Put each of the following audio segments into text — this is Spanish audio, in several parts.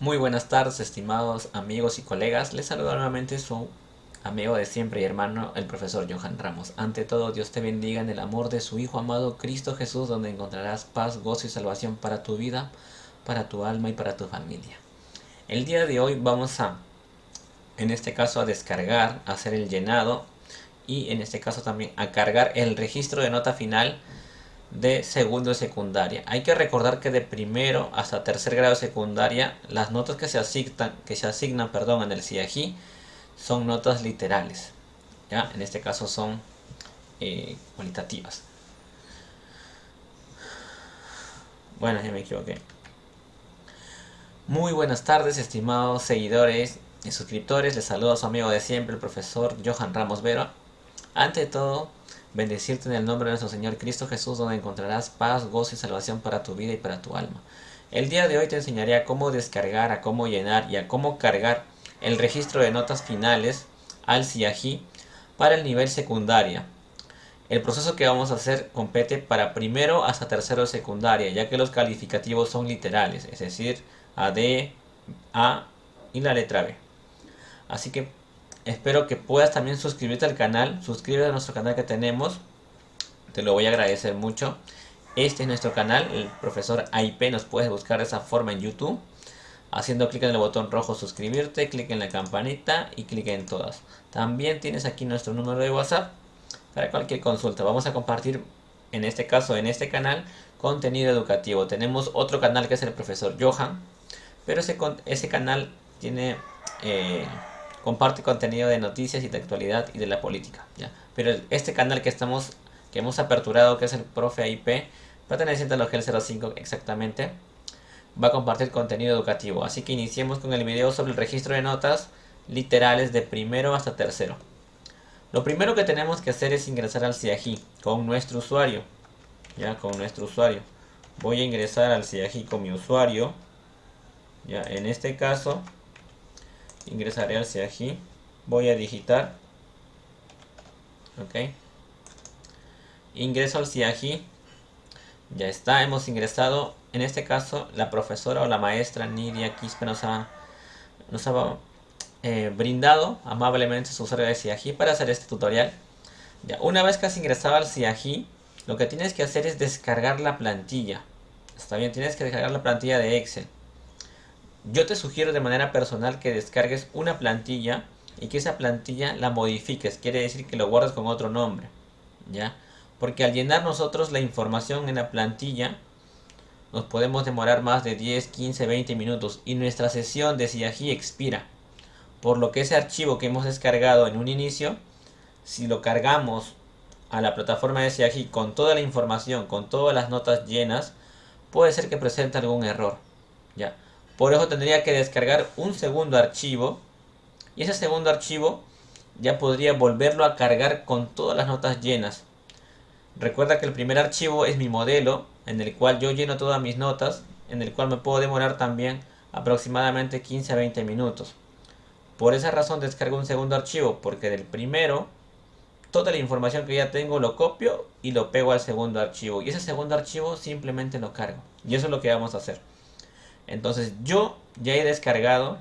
Muy buenas tardes, estimados amigos y colegas. Les saluda nuevamente su amigo de siempre y hermano, el profesor Johan Ramos. Ante todo, Dios te bendiga en el amor de su Hijo amado Cristo Jesús, donde encontrarás paz, gozo y salvación para tu vida, para tu alma y para tu familia. El día de hoy vamos a, en este caso, a descargar, a hacer el llenado y en este caso también a cargar el registro de nota final de segundo y secundaria. Hay que recordar que de primero hasta tercer grado de secundaria, las notas que se asignan, que se asignan perdón, en el CIAGI son notas literales. ¿ya? En este caso son eh, cualitativas. Bueno, ya me equivoqué. Muy buenas tardes, estimados seguidores y suscriptores. Les saludo a su amigo de siempre, el profesor Johan Ramos Vero. Ante todo, bendecirte en el nombre de nuestro Señor Cristo Jesús, donde encontrarás paz, gozo y salvación para tu vida y para tu alma. El día de hoy te enseñaré a cómo descargar, a cómo llenar y a cómo cargar el registro de notas finales al CIAGI para el nivel secundaria. El proceso que vamos a hacer compete para primero hasta tercero de secundaria, ya que los calificativos son literales, es decir, A, D, A y la letra B. Así que Espero que puedas también suscribirte al canal. Suscríbete a nuestro canal que tenemos. Te lo voy a agradecer mucho. Este es nuestro canal, el profesor AIP. Nos puedes buscar de esa forma en YouTube. Haciendo clic en el botón rojo suscribirte, clic en la campanita y clic en todas. También tienes aquí nuestro número de WhatsApp para cualquier consulta. Vamos a compartir, en este caso, en este canal, contenido educativo. Tenemos otro canal que es el profesor Johan. Pero ese, canal tiene... Eh, comparte contenido de noticias y de actualidad y de la política. Pero este canal que estamos que hemos aperturado, que es el Profe IP, perteneciente a los GEL 05 exactamente, va a compartir contenido educativo. Así que iniciemos con el video sobre el registro de notas literales de primero hasta tercero. Lo primero que tenemos que hacer es ingresar al CIAGI con nuestro usuario. Ya, con nuestro usuario. Voy a ingresar al CIAGI con mi usuario. Ya, en este caso ingresaré al CIAGI, voy a digitar, ok, ingreso al CIAGI, ya está, hemos ingresado, en este caso la profesora o la maestra Nidia Quispe nos ha, nos ha eh, brindado amablemente su usuario de CIAGI para hacer este tutorial. Ya, una vez que has ingresado al CIAGI, lo que tienes que hacer es descargar la plantilla. Está bien, tienes que descargar la plantilla de Excel. Yo te sugiero de manera personal que descargues una plantilla y que esa plantilla la modifiques. Quiere decir que lo guardes con otro nombre. ¿Ya? Porque al llenar nosotros la información en la plantilla, nos podemos demorar más de 10, 15, 20 minutos y nuestra sesión de CIAGI expira. Por lo que ese archivo que hemos descargado en un inicio, si lo cargamos a la plataforma de CIAGI con toda la información, con todas las notas llenas, puede ser que presente algún error. ¿Ya? Por eso tendría que descargar un segundo archivo. Y ese segundo archivo ya podría volverlo a cargar con todas las notas llenas. Recuerda que el primer archivo es mi modelo, en el cual yo lleno todas mis notas, en el cual me puedo demorar también aproximadamente 15 a 20 minutos. Por esa razón descargo un segundo archivo, porque del primero, toda la información que ya tengo lo copio y lo pego al segundo archivo. Y ese segundo archivo simplemente lo cargo. Y eso es lo que vamos a hacer. Entonces yo ya he descargado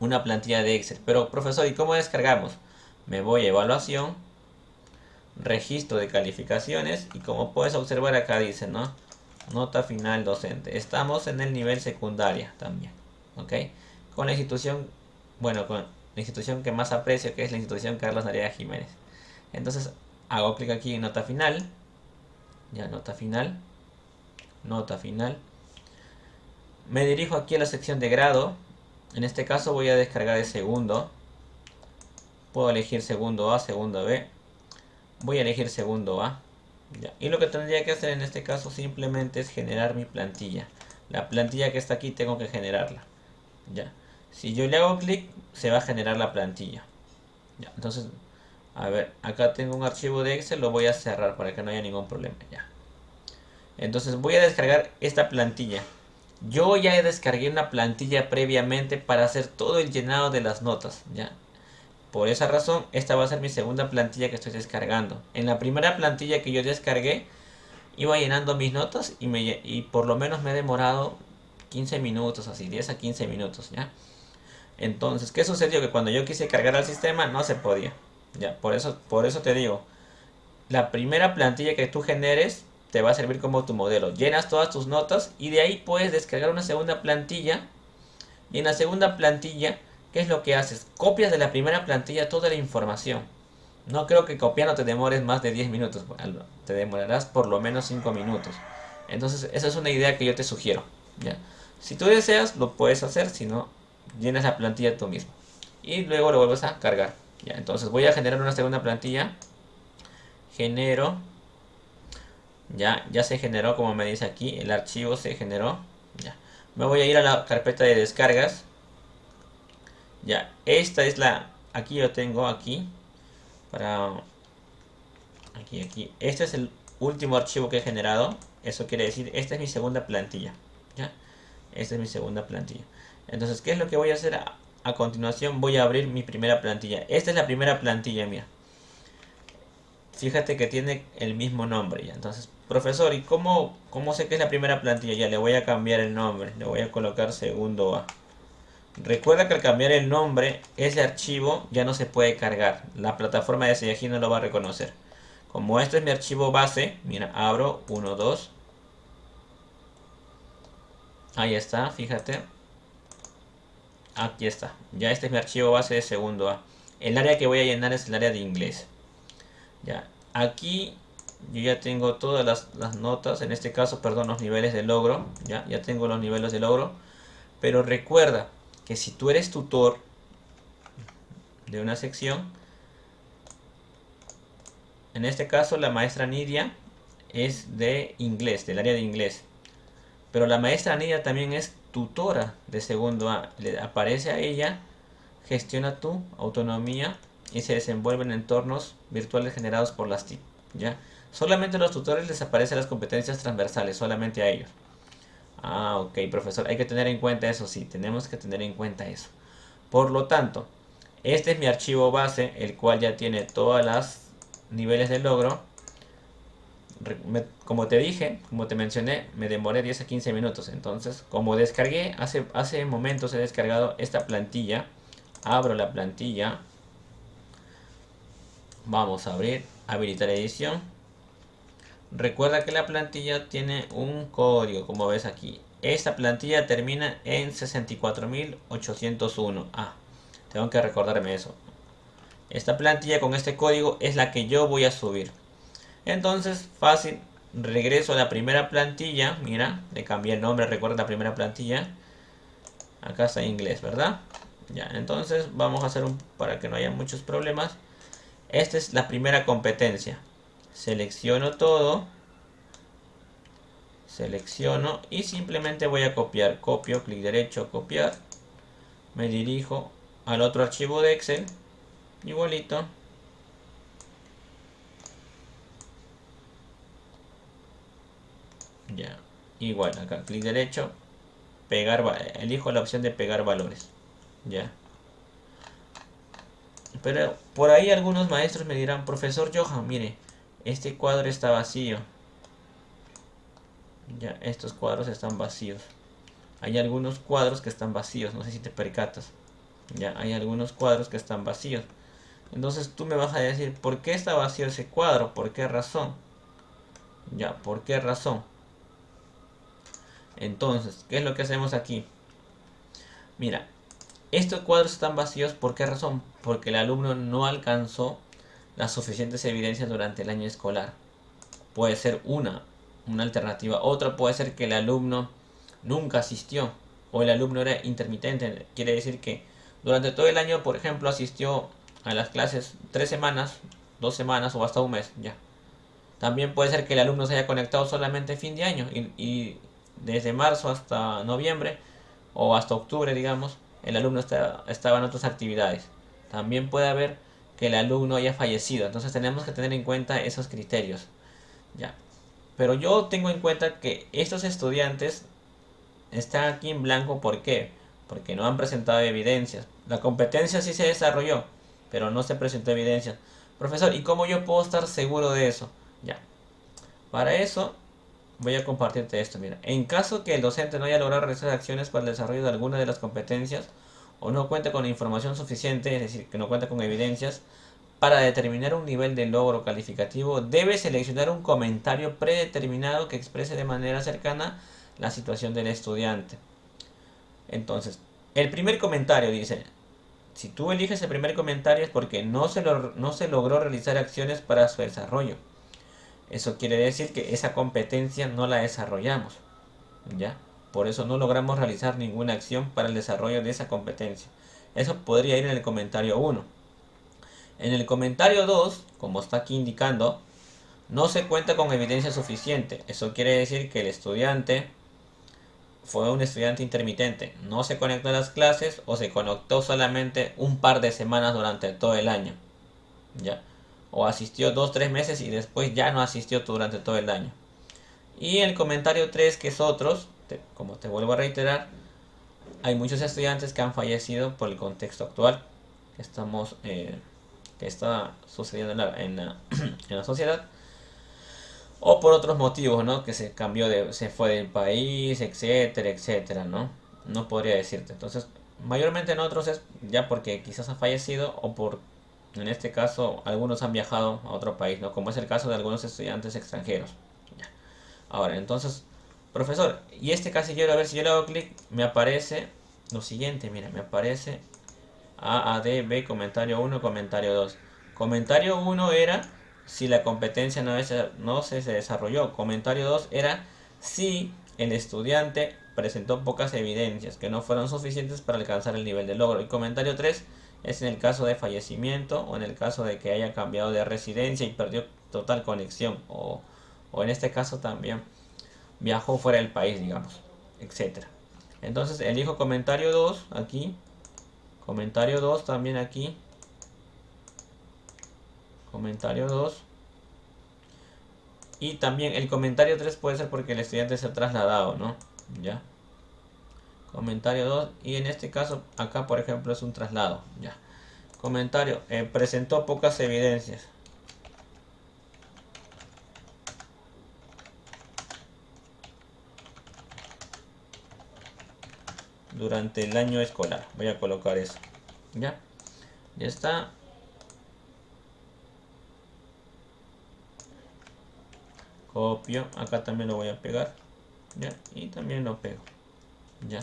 una plantilla de Excel. Pero profesor, ¿y cómo descargamos? Me voy a evaluación, registro de calificaciones y como puedes observar acá dice, ¿no? Nota final docente. Estamos en el nivel secundaria también, ¿ok? Con la institución, bueno, con la institución que más aprecio que es la institución Carlos Narea Jiménez. Entonces hago clic aquí en nota final, ya nota final, nota final me dirijo aquí a la sección de grado. En este caso voy a descargar el segundo. Puedo elegir segundo A, segundo B. Voy a elegir segundo A. Y lo que tendría que hacer en este caso simplemente es generar mi plantilla. La plantilla que está aquí tengo que generarla. Ya. Si yo le hago clic, se va a generar la plantilla. Ya. Entonces, a ver, acá tengo un archivo de Excel, lo voy a cerrar para que no haya ningún problema. Ya. Entonces voy a descargar esta plantilla. Yo ya descargué una plantilla previamente para hacer todo el llenado de las notas, ¿ya? Por esa razón, esta va a ser mi segunda plantilla que estoy descargando. En la primera plantilla que yo descargué, iba llenando mis notas y, me, y por lo menos me he demorado 15 minutos, así, 10 a 15 minutos, ¿ya? Entonces, ¿qué sucedió? Que cuando yo quise cargar al sistema no se podía. Ya, por eso, por eso te digo, la primera plantilla que tú generes te va a servir como tu modelo. Llenas todas tus notas y de ahí puedes descargar una segunda plantilla. Y en la segunda plantilla, ¿qué es lo que haces? Copias de la primera plantilla toda la información. No creo que copiando te demores más de 10 minutos. Te demorarás por lo menos 5 minutos. Entonces, esa es una idea que yo te sugiero. ¿ya? Si tú deseas, lo puedes hacer. Si no, llenas la plantilla tú mismo. Y luego lo vuelves a cargar. ¿ya? Entonces, voy a generar una segunda plantilla. Genero. Ya, ya se generó, como me dice aquí. El archivo se generó. Ya. Me voy a ir a la carpeta de descargas. Ya, esta es la... Aquí yo tengo, aquí para aquí aquí este es el último archivo que he generado eso quiere decir esta es mi segunda plantilla ¿ya? esta es mi segunda plantilla entonces qué es lo que voy a hacer a, continuación voy a abrir mi primera plantilla esta es la primera plantilla mía fíjate que tiene el mismo nombre entonces profesor y cómo, cómo sé que es la primera plantilla ya le voy a cambiar el nombre le voy a colocar segundo A Recuerda que al cambiar el nombre, ese archivo ya no se puede cargar. La plataforma de Seyaji no lo va a reconocer. Como este es mi archivo base, mira, abro 1, 2. Ahí está, fíjate. Aquí está. Ya este es mi archivo base de segundo A. El área que voy a llenar es el área de inglés. Ya. Aquí yo ya tengo todas las, las notas. En este caso, perdón, los niveles de logro. Ya, ya tengo los niveles de logro. Pero recuerda, que si tú eres tutor de una sección, en este caso la maestra Nidia es de inglés, del área de inglés. Pero la maestra Nidia también es tutora de segundo A. Le aparece a ella, gestiona tu autonomía y se desenvuelve en entornos virtuales generados por las TIC. ¿ya? Solamente a los tutores les aparecen las competencias transversales, solamente a ellos. Ah, ok, profesor. Hay que tener en cuenta eso, sí. Tenemos que tener en cuenta eso. Por lo tanto, este es mi archivo base, el cual ya tiene todas las niveles de logro. como te dije, como te mencioné, me demoré 10 a 15 minutos. Entonces, como descargué, hace, hace momentos he descargado esta plantilla. Abro la plantilla. Vamos a abrir, habilitar edición Recuerda que la plantilla tiene un código, como ves aquí. Esta plantilla termina en 64801. Ah, tengo que recordarme eso. Esta plantilla con este código es la que yo voy a subir. Entonces, fácil. Regreso a la primera plantilla. Mira, le cambié el nombre, recuerda la primera plantilla. Acá está en inglés, ¿verdad? Ya, entonces vamos a hacer un para que no haya muchos problemas. Esta es la primera competencia. Selecciono todo. Selecciono y simplemente voy a copiar. Copio clic derecho copiar. Me dirijo al otro archivo de excel. Igualito. Ya igual acá clic derecho. Pegar elijo la opción de pegar valores. Ya pero por ahí algunos maestros me dirán profesor Johan mire este cuadro está vacío. Ya, estos cuadros están vacíos. Hay algunos cuadros que están vacíos, no sé si te percatas. Ya, hay algunos cuadros que están vacíos. Entonces tú me vas a decir, ¿por qué está vacío ese cuadro? ¿Por qué razón? Ya, ¿por qué razón? Entonces, ¿qué es lo que hacemos aquí? Mira, estos cuadros están vacíos, ¿por qué razón? Porque el alumno no alcanzó las suficientes evidencias durante el año escolar. Puede ser una, una alternativa. Otra puede ser que el alumno nunca asistió o el alumno era intermitente. Quiere decir que durante todo el año, por ejemplo, asistió a las clases tres semanas, dos semanas o hasta un mes. Ya. También puede ser que el alumno se haya conectado solamente fin de año y, desde marzo hasta noviembre o hasta octubre, digamos, el alumno estaba en otras actividades. También puede haber que el alumno haya fallecido. Entonces tenemos que tener en cuenta esos criterios. Ya. Pero yo tengo en cuenta que estos estudiantes están aquí en blanco. ¿Por qué? Porque no han presentado evidencias. La competencia sí se desarrolló, pero no se presentó evidencias. Profesor, ¿y cómo yo puedo estar seguro de eso? Ya. Para eso, voy a compartirte esto, mira. En caso que el docente no haya logrado realizar acciones para el desarrollo de alguna de las competencias o no cuente con información suficiente, es decir, que no cuenta con evidencias, para determinar un nivel de logro calificativo, debe seleccionar un comentario predeterminado que exprese de manera cercana la situación del estudiante. Entonces, el primer comentario dice, si tú eliges el primer comentario es porque no se, no se logró realizar acciones para su desarrollo. Eso quiere decir que esa competencia no la desarrollamos. ¿Ya? Por eso no logramos realizar ninguna acción para el desarrollo de esa competencia. Eso podría ir en el comentario 1. En el comentario 2, como está aquí indicando, no se cuenta con evidencia suficiente. Eso quiere decir que el estudiante fue un estudiante intermitente. No se conectó a las clases o se conectó solamente un par de semanas durante todo el año. ¿Ya? O asistió dos, tres meses y después ya no asistió durante todo el año. Y el comentario 3, que es otros, como te vuelvo a reiterar, hay muchos estudiantes que han fallecido por el contexto actual que estamos eh, que está sucediendo en la, en la, sociedad o por otros motivos, ¿no? Que se cambió de, se fue del país, etcétera, etcétera, ¿no? No podría decirte. Entonces, mayormente en otros es ya porque quizás ha fallecido o por, en este caso, algunos han viajado a otro país, ¿no? Como es el caso de algunos estudiantes extranjeros. Ahora, entonces, profesor, y este casillero, a ver si yo le hago clic, me aparece lo siguiente, mira, me aparece A, A, D, B, comentario 1, comentario 2. Comentario 1 era si la competencia no, no se, se desarrolló. Comentario 2 era si el estudiante presentó pocas evidencias que no fueron suficientes para alcanzar el nivel de logro. Y comentario 3 es en el caso de fallecimiento o en el caso de que haya cambiado de residencia y perdió total conexión o, o en este caso también viajó fuera del país, digamos, etcétera. Entonces elijo comentario 2 aquí, comentario 2 también aquí, comentario 2 y también el comentario 3 puede ser porque el estudiante se ha trasladado, ¿no? Ya. Comentario 2 y en este caso acá por ejemplo es un traslado, ya. Comentario, eh, presentó pocas evidencias. durante el año escolar. Voy a colocar eso. ¿Ya? Ya está. Copio. Acá también lo voy a pegar. ¿Ya? Y también lo pego. ¿Ya?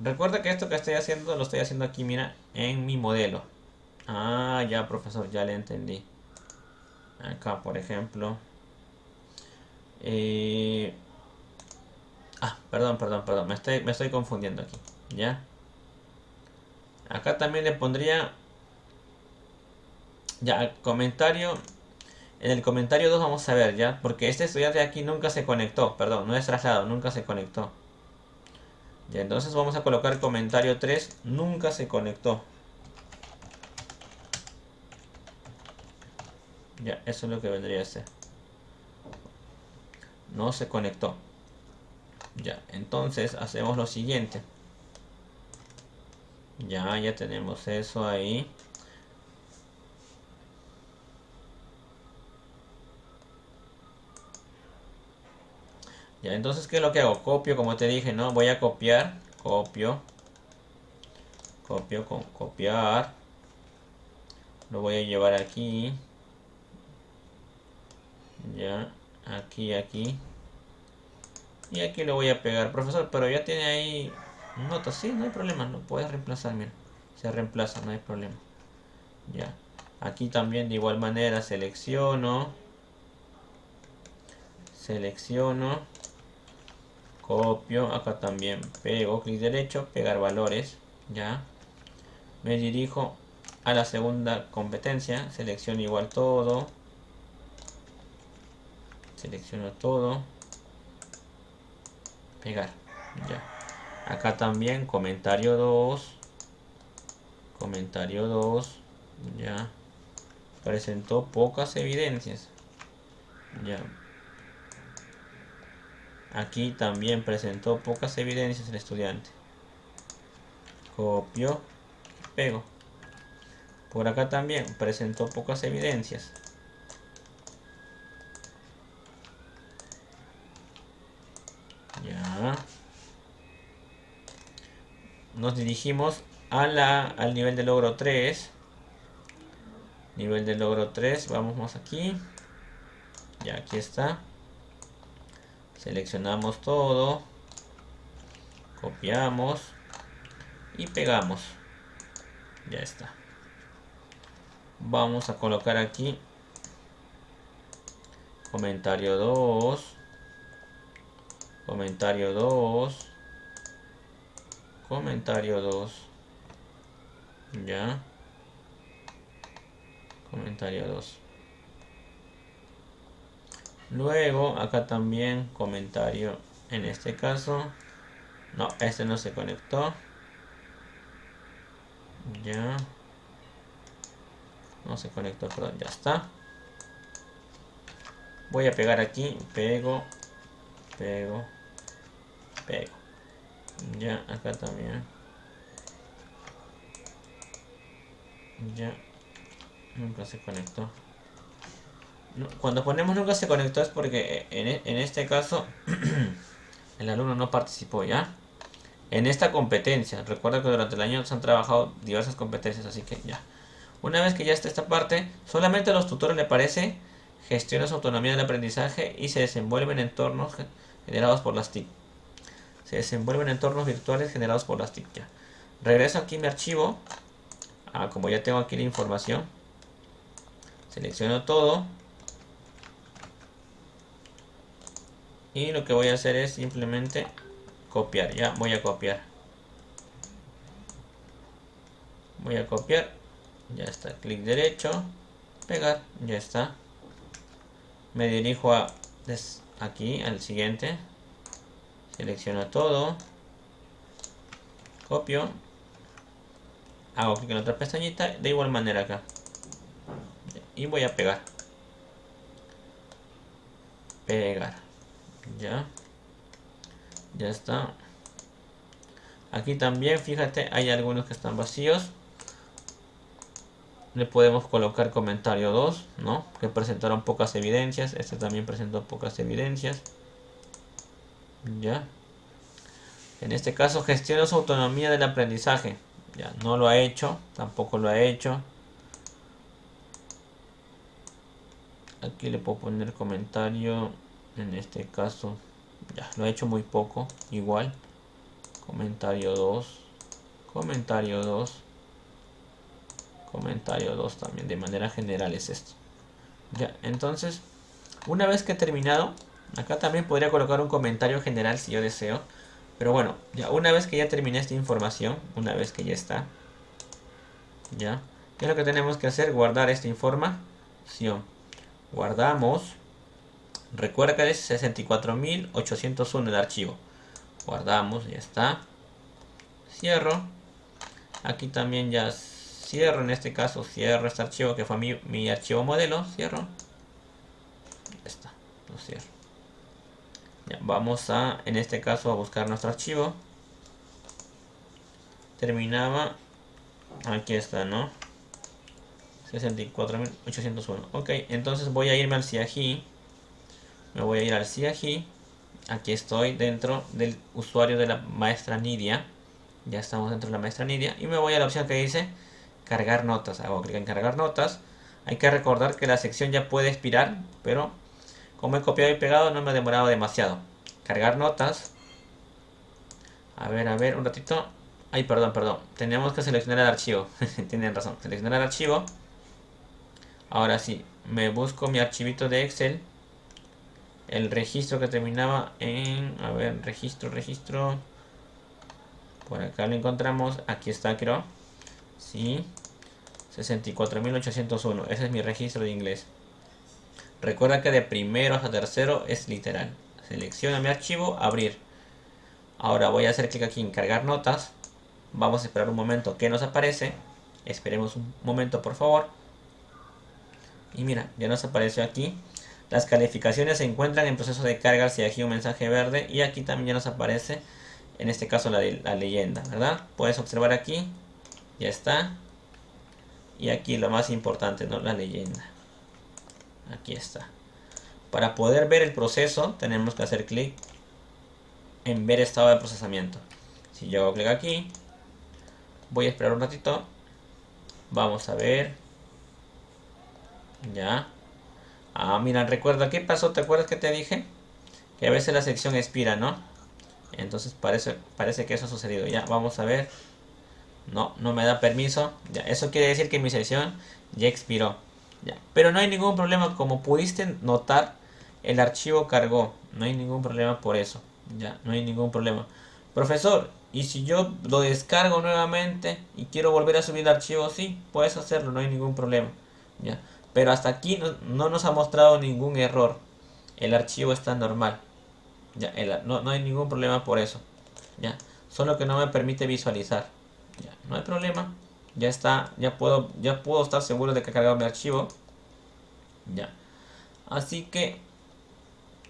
Recuerda que esto que estoy haciendo lo estoy haciendo aquí, mira, en mi modelo. Ah, ya, profesor, ya le entendí. Acá, por ejemplo. Eh, Ah, perdón, perdón, perdón. Me estoy, me estoy confundiendo aquí. ¿Ya? Acá también le pondría... Ya, comentario... En el comentario 2 vamos a ver, ¿ya? Porque este estudiante aquí nunca se conectó. Perdón, no es traslado, nunca se conectó. Ya, entonces vamos a colocar comentario 3. Nunca se conectó. Ya, eso es lo que vendría a ser. No se conectó. Ya, entonces hacemos lo siguiente. Ya, ya tenemos eso ahí. Ya, entonces, ¿qué es lo que hago? Copio, como te dije, ¿no? Voy a copiar, copio, copio con copiar. Lo voy a llevar aquí. Ya, aquí, aquí. Y aquí lo voy a pegar, profesor, pero ya tiene ahí notas, sí, no hay problema, no puedes reemplazar, mira, se reemplaza, no hay problema. Ya, aquí también de igual manera selecciono, selecciono, copio, acá también pego, clic derecho, pegar valores, ya, me dirijo a la segunda competencia, selecciono igual todo, selecciono todo, pegar ya. Acá también comentario 2 comentario 2 ya. Presentó pocas evidencias ya Aquí también presentó pocas evidencias el estudiante. Copio y pego. Por acá también presentó pocas evidencias. Ya. Nos dirigimos a la, al nivel de logro 3. Nivel de logro 3, vamos más aquí. Ya, aquí está. Seleccionamos todo. Copiamos. Y pegamos. Ya está. Vamos a colocar aquí. Comentario 2. Comentario 2. Comentario 2. Ya. Comentario 2. Luego, acá también comentario. En este caso. No, este no se conectó. Ya. No se conectó, perdón, ya está. Voy a pegar aquí. Pego. Pego. Pego. Ya, acá también. Ya. Nunca se conectó. Cuando ponemos nunca se conectó es porque en, e, este caso el alumno no participó ya. En esta competencia, recuerda que durante el año se han trabajado diversas competencias, así que ya. Una vez que ya está esta parte, solamente a los tutores le parece gestiona su autonomía del aprendizaje y se desenvuelven en entornos generados por las TIC. Se desenvuelven en entornos virtuales generados por las TIC. Ya. Regreso aquí mi archivo. Ah, como ya tengo aquí la información. Selecciono todo. Y lo que voy a hacer es simplemente copiar. Ya voy a copiar. Voy a copiar. Ya está. Clic derecho. Pegar. Ya está. Me dirijo a aquí al siguiente. Selecciono todo. Copio. Hago clic en otra pestañita. De igual manera acá. Y voy a pegar. Pegar. Ya. Ya está. Aquí también, fíjate, hay algunos que están vacíos. Le podemos colocar comentario 2, ¿no? Que presentaron pocas evidencias. Este también presentó pocas evidencias. Ya. En este caso gestiona su autonomía del aprendizaje. Ya, no lo ha hecho, tampoco lo ha hecho. Aquí le puedo poner comentario. En este caso, ya, lo ha hecho muy poco. Igual. Comentario 2. Comentario 2 comentario 2 también de manera general es esto ya entonces una vez que he terminado acá también podría colocar un comentario general si yo deseo pero bueno ya una vez que ya terminé esta información una vez que ya está ya ¿qué es lo que tenemos que hacer? guardar esta información guardamos recuerda que es 64.801 el archivo guardamos ya está cierro aquí también ya cierro en este caso, cierro este archivo que fue mi, mi archivo modelo, cierro. Ya está, lo cierro. Ya, vamos a, en este caso, a buscar nuestro archivo. Terminaba, aquí está, ¿no? 64.801. Ok, entonces voy a irme al CIAGI. Me voy a ir al CIAGI. Aquí estoy dentro del usuario de la maestra Nidia. Ya estamos dentro de la maestra Nidia. Y me voy a la opción que dice cargar notas. Hago clic en cargar notas. Hay que recordar que la sección ya puede expirar, pero como he copiado y pegado no me ha demorado demasiado. Cargar notas. A ver, a ver, un ratito. Ay, perdón, perdón. Tenemos que seleccionar el archivo. Tienen razón. Seleccionar el archivo. Ahora sí, me busco mi archivito de Excel. El registro que terminaba en... A ver, registro, registro. Por acá lo encontramos. Aquí está, creo. Sí. 64.801. Ese es mi registro de inglés. Recuerda que de primero hasta tercero es literal. Selecciona mi archivo, abrir. Ahora voy a hacer clic aquí en cargar notas. Vamos a esperar un momento que nos aparece. Esperemos un momento por favor. Y mira, ya nos apareció aquí. Las calificaciones se encuentran en proceso de carga si aquí un mensaje verde. Y aquí también ya nos aparece, en este caso la, la leyenda, ¿verdad? Puedes observar aquí. Ya está. Y aquí lo más importante, ¿no? La leyenda. Aquí está. Para poder ver el proceso, tenemos que hacer clic en ver estado de procesamiento. Si yo hago clic aquí, Voy a esperar un ratito. Vamos a ver. Ya. Ah, mira, recuerda, ¿qué pasó? ¿Te acuerdas que te dije? Que a veces la sección expira, ¿no? Entonces parece, parece que eso ha sucedido. Ya, vamos a ver. No, no me da permiso. Ya, eso quiere decir que mi sesión ya expiró. Ya. Pero no hay ningún problema. Como pudiste notar, el archivo cargó. No hay ningún problema por eso. Ya, no hay ningún problema. Profesor, ¿y si yo lo descargo nuevamente y quiero volver a subir el archivo? Sí, puedes hacerlo, no hay ningún problema. Ya. Pero hasta aquí no, nos ha mostrado ningún error. El archivo está normal. Ya, no, no hay ningún problema por eso. Ya. Solo que no me permite visualizar. Ya, no hay problema. Ya está, ya puedo, ya puedo estar seguro de que ha cargado mi archivo. Ya. Así que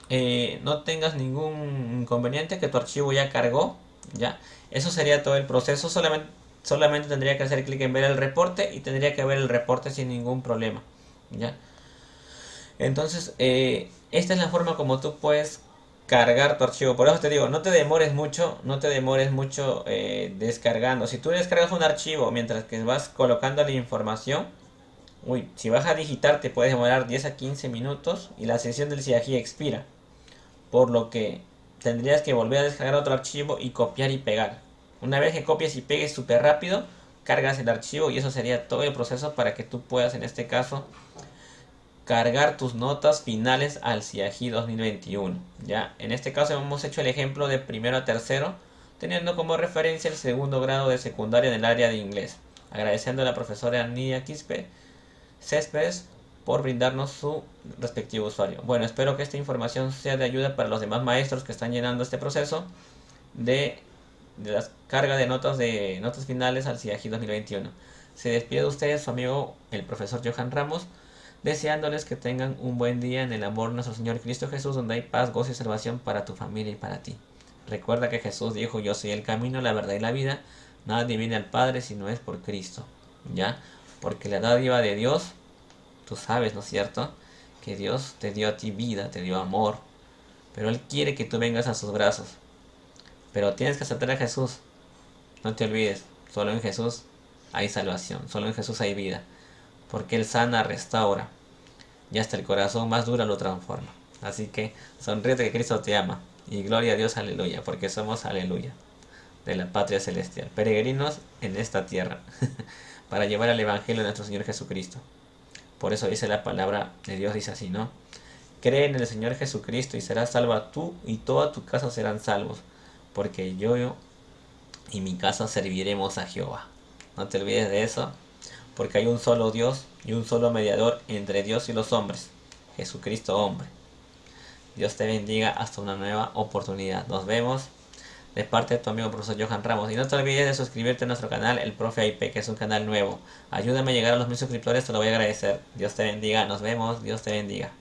eh, no tengas ningún inconveniente, que tu archivo ya cargó. Ya. Eso sería todo el proceso. Solamente tendría que hacer clic en ver el reporte y tendría que ver el reporte sin ningún problema. Ya. Entonces, eh, esta es la forma como tú puedes cargar tu archivo. Por eso te digo, no te demores mucho, no te demores mucho eh, descargando. Si tú descargas un archivo mientras que vas colocando la información, uy, si vas a digitar te puedes demorar 10 a 15 minutos y la sesión del CIAGI expira. Por lo que tendrías que volver a descargar otro archivo y copiar y pegar. Una vez que copies y pegues súper rápido, cargas el archivo y eso sería todo el proceso para que tú puedas en este caso cargar tus notas finales al CIAGI 2021. Ya, en este caso hemos hecho el ejemplo de primero a tercero, teniendo como referencia el segundo grado de secundaria en el área de inglés. Agradeciendo a la profesora Nidia Quispe Céspedes por brindarnos su respectivo usuario. Bueno, espero que esta información sea de ayuda para los demás maestros que están llenando este proceso de, de la carga de notas de notas finales al CIAGI 2021. Se despide de ustedes su amigo el profesor Johan Ramos deseándoles que tengan un buen día en el amor de nuestro Señor Cristo Jesús, donde hay paz, gozo y salvación para tu familia y para ti. Recuerda que Jesús dijo, yo soy el camino, la verdad y la vida, nadie viene al Padre si no es por Cristo, ¿ya? Porque la dádiva de Dios, tú sabes, ¿no es cierto? Que Dios te dio a ti vida, te dio amor, pero Él quiere que tú vengas a sus brazos. Pero tienes que aceptar a Jesús. No te olvides, solo en Jesús hay salvación, solo en Jesús hay vida porque Él sana, restaura, y hasta el corazón más duro lo transforma. Así que sonríete que Cristo te ama, y gloria a Dios, aleluya, porque somos, aleluya, de la patria celestial, peregrinos en esta tierra, para llevar el Evangelio de nuestro Señor Jesucristo. Por eso dice la palabra de Dios, dice así, ¿no? Cree en el Señor Jesucristo y serás salva tú y toda tu casa serán salvos, porque yo y mi casa serviremos a Jehová. No te olvides de eso porque hay un solo Dios y un solo mediador entre Dios y los hombres, Jesucristo hombre. Dios te bendiga hasta una nueva oportunidad. Nos vemos de parte de tu amigo profesor Johan Ramos. Y no te olvides de suscribirte a nuestro canal, el Profe IP, que es un canal nuevo. Ayúdame a llegar a los mil suscriptores, te lo voy a agradecer. Dios te bendiga, nos vemos, Dios te bendiga.